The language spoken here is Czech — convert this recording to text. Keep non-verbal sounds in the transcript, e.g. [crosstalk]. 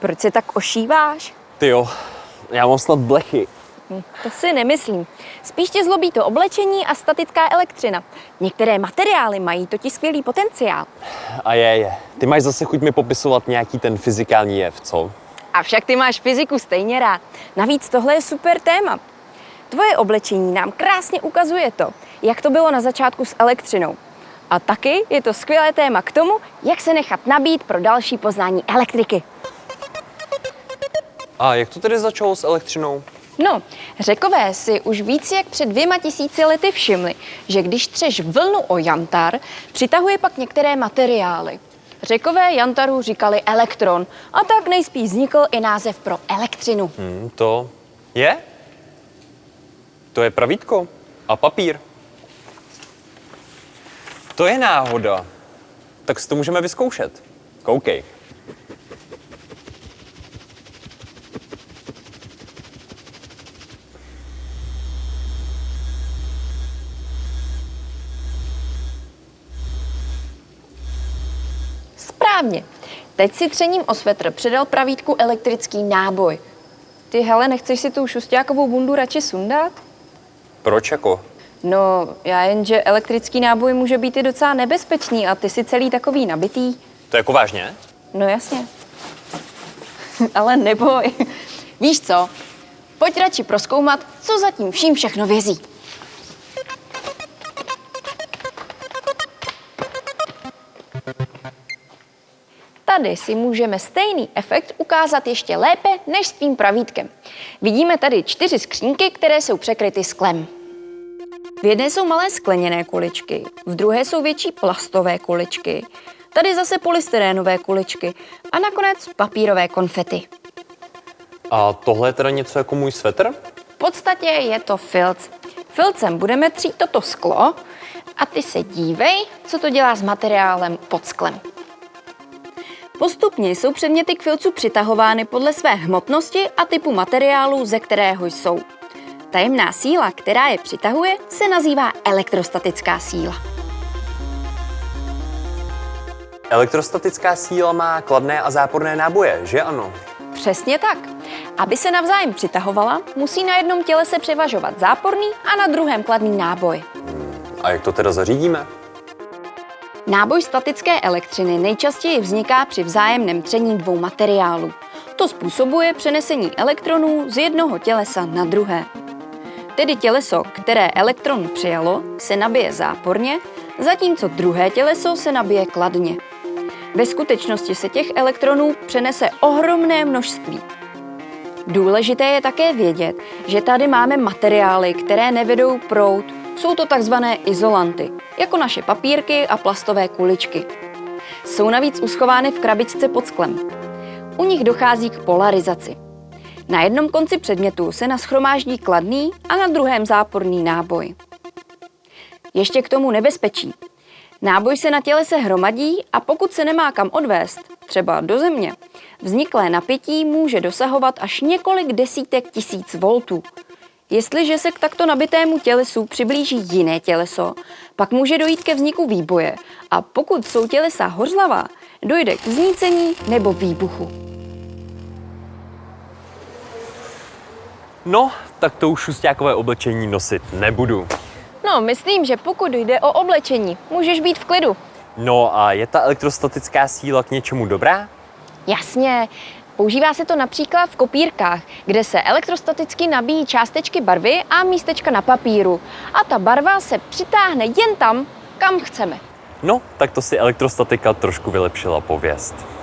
Proč se tak ošíváš? Ty jo, já mám snad blechy. Hm, To si nemyslím. Spíš tě zlobí to oblečení a statická elektřina. Některé materiály mají totiž skvělý potenciál. A je, je. Ty máš zase chuť mi popisovat nějaký ten fyzikální jev, co? Avšak ty máš fyziku stejně rád. Navíc tohle je super téma. Tvoje oblečení nám krásně ukazuje to, jak to bylo na začátku s elektřinou. A taky je to skvělé téma k tomu, jak se nechat nabít pro další poznání elektriky. A jak to tedy začalo s elektřinou? No, řekové si už víc jak před dvěma tisíci lety všimli, že když třeš vlnu o jantar, přitahuje pak některé materiály. Řekové jantaru říkali elektron a tak nejspíš vznikl i název pro elektřinu. Hm, to je? To je pravítko a papír. To je náhoda. Tak si to můžeme vyzkoušet. Koukej. Správně. Teď si třením o svetr přidal pravítku elektrický náboj. Ty hele, nechceš si tu šustákovou bundu radši sundat? Proč jako? No, já jen, že elektrický náboj může být i docela nebezpečný a ty si celý takový nabitý. To jako vážně? No jasně. [laughs] Ale neboj. Víš co? Pojď radši proskoumat, co zatím vším všechno vězí. Tady si můžeme stejný efekt ukázat ještě lépe než s tvým pravítkem. Vidíme tady čtyři skřínky, které jsou překryty sklem. V jedné jsou malé skleněné kuličky, v druhé jsou větší plastové kuličky, tady zase polystyrénové kuličky a nakonec papírové konfety. A tohle je teda něco jako můj svetr? V podstatě je to filc. Filcem budeme třít toto sklo a ty se dívej, co to dělá s materiálem pod sklem. Postupně jsou předměty k filcu přitahovány podle své hmotnosti a typu materiálu, ze kterého jsou. Tajemná síla, která je přitahuje, se nazývá elektrostatická síla. Elektrostatická síla má kladné a záporné náboje, že ano? Přesně tak. Aby se navzájem přitahovala, musí na jednom těle se převažovat záporný a na druhém kladný náboj. A jak to teda zařídíme? Náboj statické elektřiny nejčastěji vzniká při vzájemném tření dvou materiálů. To způsobuje přenesení elektronů z jednoho tělesa na druhé. Tedy těleso, které elektron přijalo, se nabije záporně, zatímco druhé těleso se nabije kladně. Ve skutečnosti se těch elektronů přenese ohromné množství. Důležité je také vědět, že tady máme materiály, které nevedou proud. Jsou to takzvané izolanty, jako naše papírky a plastové kuličky. Jsou navíc uschovány v krabičce pod sklem. U nich dochází k polarizaci. Na jednom konci předmětu se naschromáždí kladný a na druhém záporný náboj. Ještě k tomu nebezpečí. Náboj se na těle se hromadí a pokud se nemá kam odvést, třeba do země, vzniklé napětí může dosahovat až několik desítek tisíc voltů. Jestliže se k takto nabitému tělesu přiblíží jiné těleso, pak může dojít ke vzniku výboje a pokud jsou tělesa hořlavá, dojde k znícení nebo výbuchu. No, tak to už šustákové oblečení nosit nebudu. No, myslím, že pokud jde o oblečení, můžeš být v klidu. No a je ta elektrostatická síla k něčemu dobrá? Jasně, používá se to například v kopírkách, kde se elektrostaticky nabíjí částečky barvy a místečka na papíru. A ta barva se přitáhne jen tam, kam chceme. No, tak to si elektrostatika trošku vylepšila pověst.